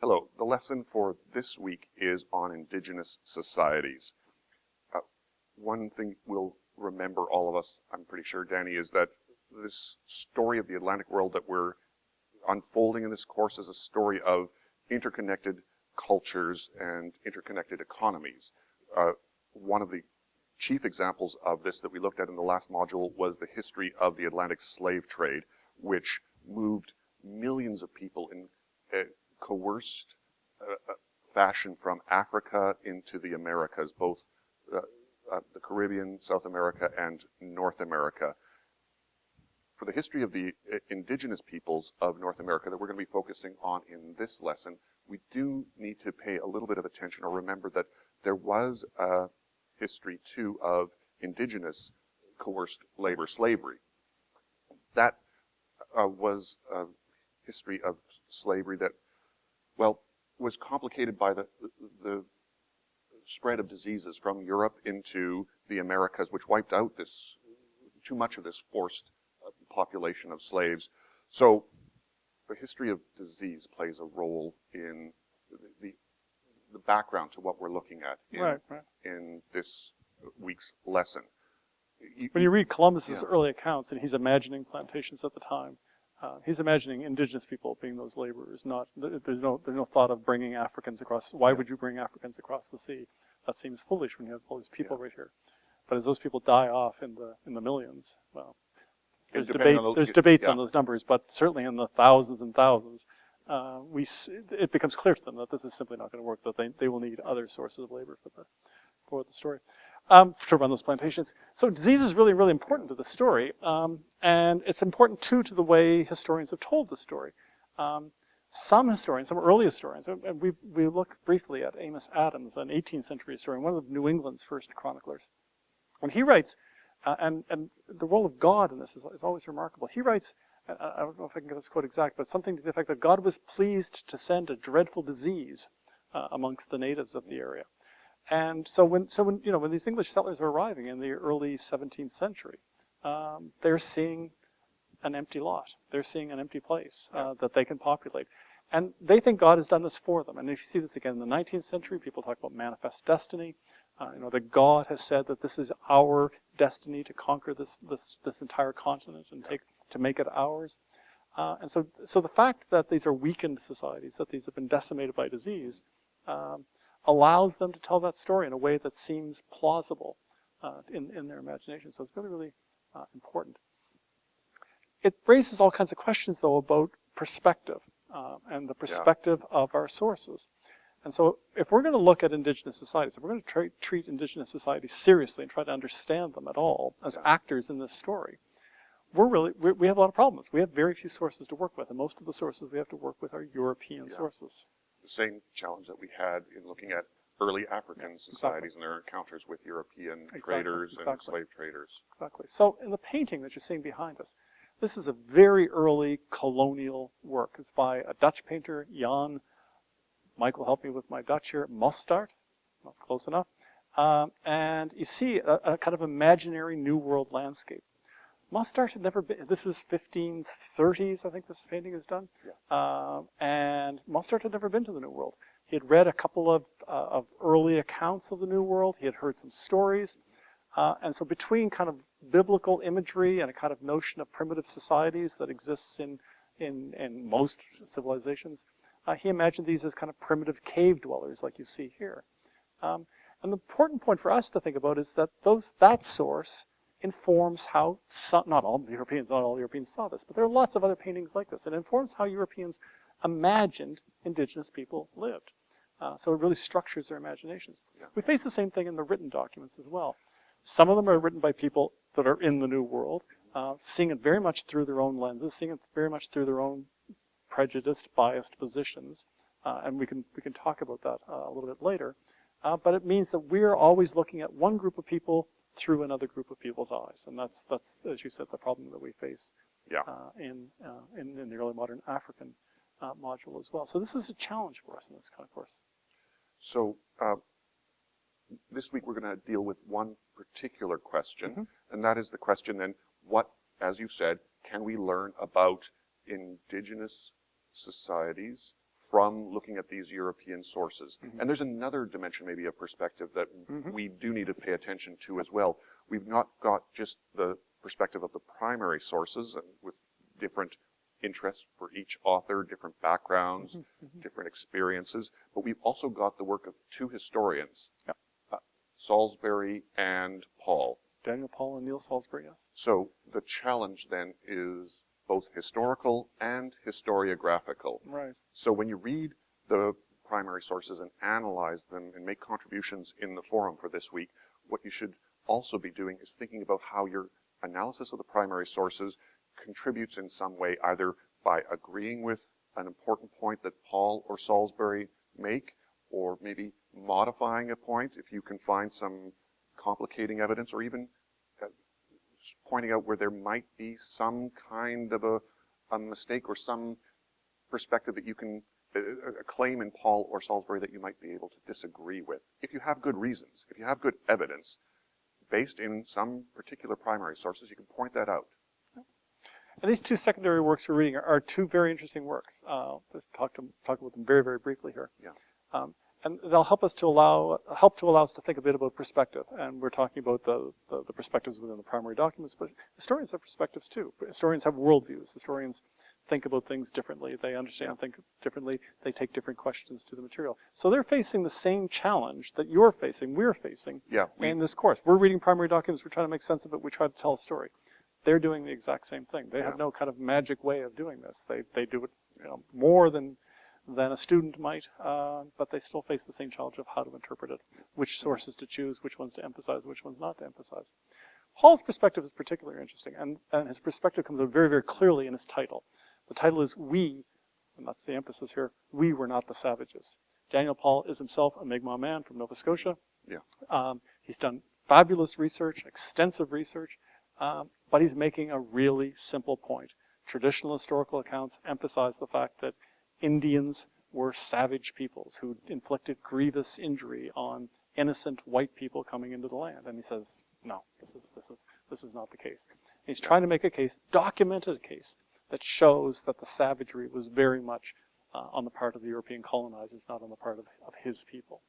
Hello, the lesson for this week is on indigenous societies. Uh, one thing we'll remember, all of us, I'm pretty sure, Danny, is that this story of the Atlantic world that we're unfolding in this course is a story of interconnected cultures and interconnected economies. Uh, one of the chief examples of this that we looked at in the last module was the history of the Atlantic slave trade, which moved millions of people in uh, coerced uh, uh, fashion from Africa into the Americas, both uh, uh, the Caribbean, South America, and North America. For the history of the indigenous peoples of North America that we're going to be focusing on in this lesson, we do need to pay a little bit of attention or remember that there was a history too of indigenous coerced labor slavery. That uh, was a history of slavery that well, was complicated by the, the spread of diseases from Europe into the Americas, which wiped out this, too much of this forced uh, population of slaves. So the history of disease plays a role in the, the background to what we're looking at in, right, right. in this week's lesson. When you read Columbus's yeah. early accounts, and he's imagining plantations at the time, uh, he's imagining indigenous people being those laborers. Not there's no there's no thought of bringing Africans across. Why would you bring Africans across the sea? That seems foolish when you have all these people yeah. right here. But as those people die off in the in the millions, well, there's debates. The, there's debates yeah. on those numbers, but certainly in the thousands and thousands, uh, we it becomes clear to them that this is simply not going to work. That they they will need other sources of labor for the for the story um, to run those plantations. So disease is really, really important to the story. Um, and it's important, too, to the way historians have told the story. Um, some historians, some early historians, and we, we look briefly at Amos Adams, an 18th century historian, one of New England's first chroniclers. And he writes, uh, and, and the role of God in this is, is always remarkable. He writes, I don't know if I can get this quote exact, but something to the effect that God was pleased to send a dreadful disease uh, amongst the natives of the area. And so when, so when, you know, when these English settlers are arriving in the early 17th century, um, they're seeing an empty lot. They're seeing an empty place uh, that they can populate. And they think God has done this for them. And if you see this again in the 19th century, people talk about manifest destiny. Uh, you know, that God has said that this is our destiny to conquer this, this, this entire continent and take, to make it ours. Uh, and so, so the fact that these are weakened societies, that these have been decimated by disease, um, allows them to tell that story in a way that seems plausible uh, in, in their imagination. So it's really, really uh, important. It raises all kinds of questions, though, about perspective uh, and the perspective yeah. of our sources. And so if we're going to look at indigenous societies, if we're going to treat indigenous societies seriously and try to understand them at all as yeah. actors in this story, we're really, we, we have a lot of problems. We have very few sources to work with, and most of the sources we have to work with are European yeah. sources the same challenge that we had in looking at early African societies exactly. and their encounters with European exactly. traders exactly. and slave traders. Exactly. So in the painting that you're seeing behind us, this is a very early colonial work. It's by a Dutch painter, Jan, Michael help me with my Dutch here, Mostaert, not close enough. Um, and you see a, a kind of imaginary New World landscape. Mostaert had never been, this is 1530s, I think this painting is done. Yeah. Uh, and Mostaert had never been to the New World. He had read a couple of, uh, of early accounts of the New World. He had heard some stories. Uh, and so between kind of biblical imagery and a kind of notion of primitive societies that exists in, in, in most civilizations, uh, he imagined these as kind of primitive cave dwellers like you see here. Um, and the important point for us to think about is that those, that source informs how, some, not all Europeans, not all Europeans saw this, but there are lots of other paintings like this. It informs how Europeans imagined indigenous people lived. Uh, so it really structures their imaginations. Yeah. We face the same thing in the written documents as well. Some of them are written by people that are in the New World, uh, seeing it very much through their own lenses, seeing it very much through their own prejudiced, biased positions. Uh, and we can, we can talk about that uh, a little bit later. Uh, but it means that we're always looking at one group of people through another group of people's eyes. And that's, that's as you said, the problem that we face yeah. uh, in, uh, in, in, the early modern African uh, module as well. So this is a challenge for us in this kind of course. So uh, this week we're going to deal with one particular question, mm -hmm. and that is the question then, what, as you said, can we learn about indigenous societies from looking at these European sources. Mm-hmm. And there's another dimension maybe of perspective that mm-hmm. we do need to pay attention to as well. We've not got just the perspective of the primary sources and with different interests for each author, different backgrounds, mm-hmm. different experiences, but we've also got the work of two historians, Yep. uh, Salisbury and Paul. Daniel Paul and Neil Salisbury, yes. So the challenge then is both historical and historiographical. Right. So when you read the primary sources and analyze them and make contributions in the forum for this week, what you should also be doing is thinking about how your analysis of the primary sources contributes in some way, either by agreeing with an important point that Paul or Salisbury make, or maybe modifying a point if you can find some complicating evidence, or even pointing out where there might be some kind of a, a mistake or some perspective that you can a, a claim in Paul or Salisbury that you might be able to disagree with. If you have good reasons, if you have good evidence based in some particular primary sources, you can point that out. And these two secondary works we're reading are, are two very interesting works. Uh, let's talk, to, talk about them very, very briefly here. Yeah. Um, and they'll help us to allow, help to allow us to think a bit about perspective. And we're talking about the, the, the perspectives within the primary documents, but historians have perspectives too. Historians have worldviews. Historians think about things differently. They understand, think differently. They take different questions to the material. So they're facing the same challenge that you're facing, we're facing Yeah, we, in this course. We're reading primary documents, we're trying to make sense of it, we try to tell a story. They're doing the exact same thing. They have no kind of magic way of doing this. They, they do it you know, more than, than a student might, uh, but they still face the same challenge of how to interpret it, which sources to choose, which ones to emphasize, which ones not to emphasize. Paul's perspective is particularly interesting, and, and his perspective comes out very, very clearly in his title. The title is We, and that's the emphasis here, we were not the savages. Daniel Paul is himself a Mi'kmaq man from Nova Scotia. Yeah. Um, he's done fabulous research, extensive research, um, but he's making a really simple point. Traditional historical accounts emphasize the fact that Indians were savage peoples who inflicted grievous injury on innocent white people coming into the land. And he says, no, this is, this is, this is not the case. And he's trying to make a case, documented a case, that shows that the savagery was very much uh, on the part of the European colonizers, not on the part of, of his people.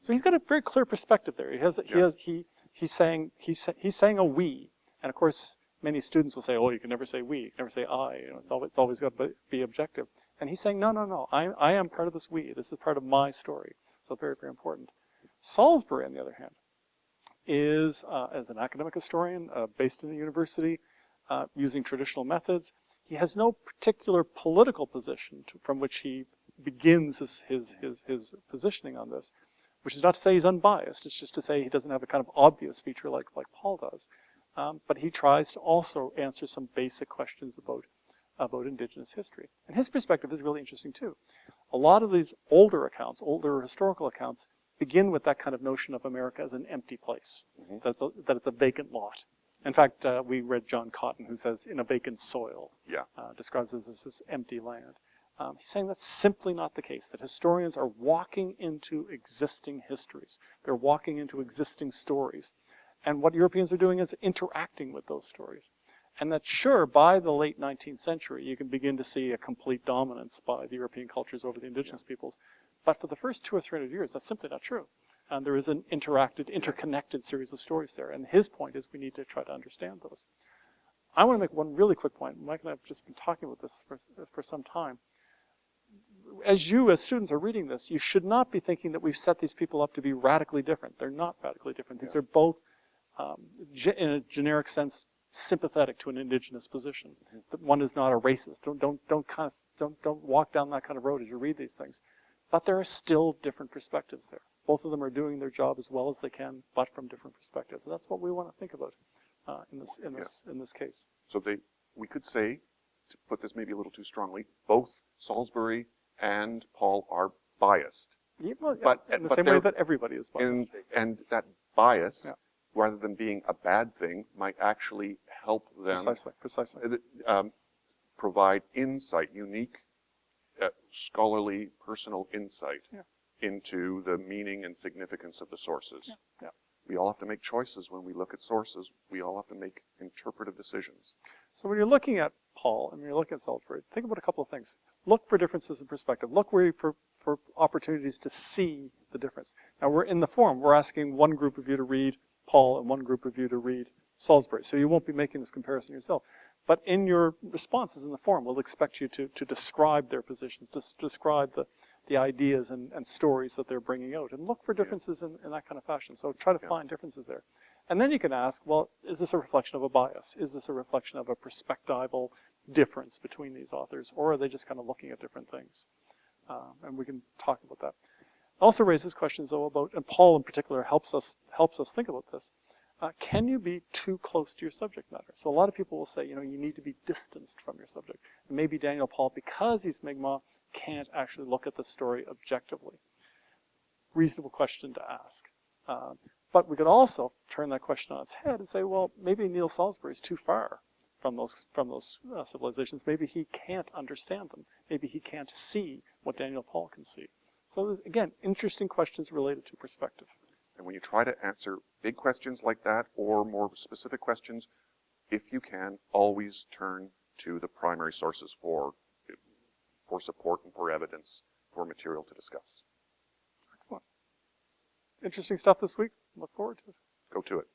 So he's got a very clear perspective there. He has, he has, he, he's saying, he's, he's saying a we. And of course, many students will say, oh, you can never say we, you can never say I, you know, it's always, it's always got to be objective. And he's saying, no, no, no, I, I am part of this we. This is part of my story. So very, very important. Salisbury, on the other hand, is, uh, as an academic historian, uh, based in a university, uh, using traditional methods. He has no particular political position to, from which he begins his, his, his, his positioning on this, which is not to say he's unbiased. It's just to say he doesn't have a kind of obvious feature like, like Paul does. Um, but he tries to also answer some basic questions about, about indigenous history. And his perspective is really interesting too. A lot of these older accounts, older historical accounts, begin with that kind of notion of America as an empty place, Mhm. that, it's a, that it's a vacant lot. In fact, uh, we read John Cotton, who says, in a vacant soil, yeah, uh, describes it as this empty land. Um, he's saying that's simply not the case, that historians are walking into existing histories. They're walking into existing stories. And what Europeans are doing is interacting with those stories. And that sure, by the late 19th century, you can begin to see a complete dominance by the European cultures over the indigenous peoples. But for the first two or three hundred years, that's simply not true. And there is an interacted, interconnected series of stories there. And his point is we need to try to understand those. I want to make one really quick point. Mike and I have just been talking about this for, for some time. As you, as students, are reading this, you should not be thinking that we've set these people up to be radically different. They're not radically different. These Yeah. are both, um, in a generic sense, sympathetic to an indigenous position. That one is not a racist. Don't, don't, don't kind of, don't, don't walk down that kind of road as you read these things. But there are still different perspectives there. Both of them are doing their job as well as they can, but from different perspectives. And that's what we want to think about uh, in this, in this, in this case. So they, we could say, to put this maybe a little too strongly, both Salisbury and Paul are biased. Yeah, well, yeah, But- in the but same way that everybody is biased. And, and that bias, Yeah. rather than being a bad thing, might actually help them precisely, precisely. um, provide insight, unique, uh, scholarly, personal insight Yeah. into the meaning and significance of the sources. Yeah, yeah. We all have to make choices when we look at sources. We all have to make interpretive decisions. So when you're looking at Paul and when you're looking at Salisbury, think about a couple of things. look for differences in perspective. Look where you, for, for opportunities to see the difference. Now we're in the forum, we're asking one group of you to read Paul and one group of you to read Salisbury. So you won't be making this comparison yourself. But in your responses in the forum, we'll expect you to, to describe their positions, to describe the, the ideas and, and stories that they're bringing out, and look for differences in, in that kind of fashion. So try to Yeah. find differences there. And then you can ask, well, is this a reflection of a bias? Is this a reflection of a perspectival difference between these authors, or are they just kind of looking at different things? Uh, and we can talk about that. Also raises questions though about, and Paul in particular helps us helps us think about this. Uh, can you be too close to your subject matter? So a lot of people will say, you know, you need to be distanced from your subject. Maybe Daniel Paul, because he's Mi'kmaq, can't actually look at the story objectively. Reasonable question to ask. Uh, but we could also turn that question on its head and say, well, maybe Neil Salisbury is too far from those from those uh, civilizations. Maybe he can't understand them. Maybe he can't see what Daniel Paul can see. So again, interesting questions related to perspective. And when you try to answer big questions like that or more specific questions, if you can, always turn to the primary sources for, for support and for evidence for material to discuss. Excellent. Interesting stuff this week. Look forward to it. Go to it.